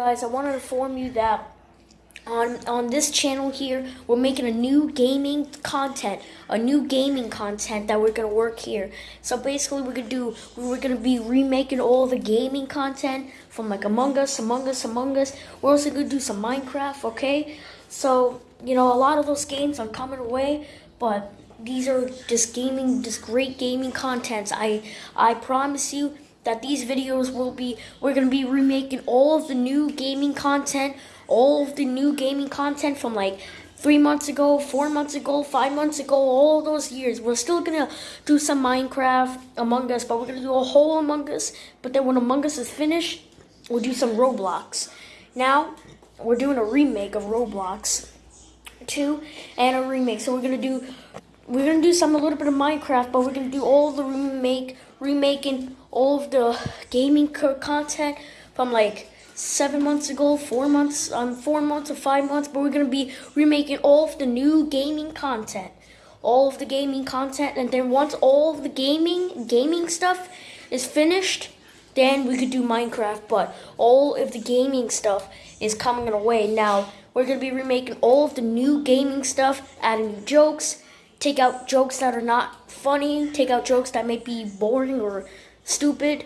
Guys, I want to inform you that on on this channel here, we're making a new gaming content, a new gaming content that we're gonna work here. So basically, we're gonna do we're gonna be remaking all the gaming content from like Among Us, Among Us, Among Us. We're also gonna do some Minecraft. Okay, so you know a lot of those games are coming away, but these are just gaming, just great gaming contents. I I promise you that these videos will be we're going to be remaking all of the new gaming content all of the new gaming content from like three months ago four months ago five months ago all those years. We're still gonna do some minecraft among us but we're gonna do a whole among us. But then when among us is finished we'll do some roblox. Now we're doing a remake of roblox 2 and a remake. So we're gonna do we're gonna do some a little bit of Minecraft, but we're gonna do all the remake, remaking all of the gaming content from like seven months ago, four months, um, four months or five months. But we're gonna be remaking all of the new gaming content, all of the gaming content, and then once all of the gaming gaming stuff is finished, then we could do Minecraft. But all of the gaming stuff is coming away now. We're gonna be remaking all of the new gaming stuff, adding new jokes take out jokes that are not funny, take out jokes that may be boring or stupid,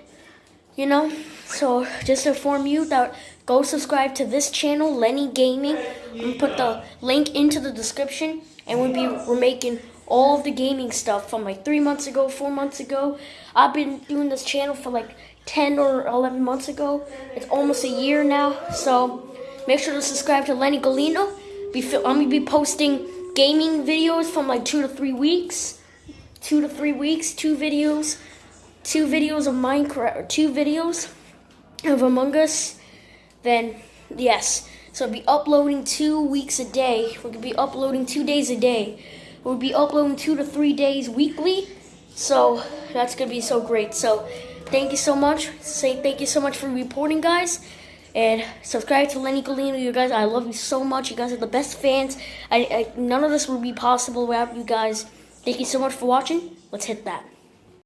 you know? So just to inform you that go subscribe to this channel, Lenny Gaming, and put the link into the description, and we'll be we're making all the gaming stuff from like three months ago, four months ago. I've been doing this channel for like 10 or 11 months ago. It's almost a year now, so make sure to subscribe to Lenny Galino. I'm gonna be posting gaming videos from like two to three weeks. Two to three weeks, two videos, two videos of Minecraft, two videos of Among Us. Then, yes. So I'll be uploading two weeks a day. We're gonna be uploading two days a day. We'll be uploading two to three days weekly. So that's gonna be so great. So thank you so much. Say thank you so much for reporting, guys. And subscribe to Lenny Galino, you guys. I love you so much. You guys are the best fans. I, I, none of this would be possible without you guys. Thank you so much for watching. Let's hit that.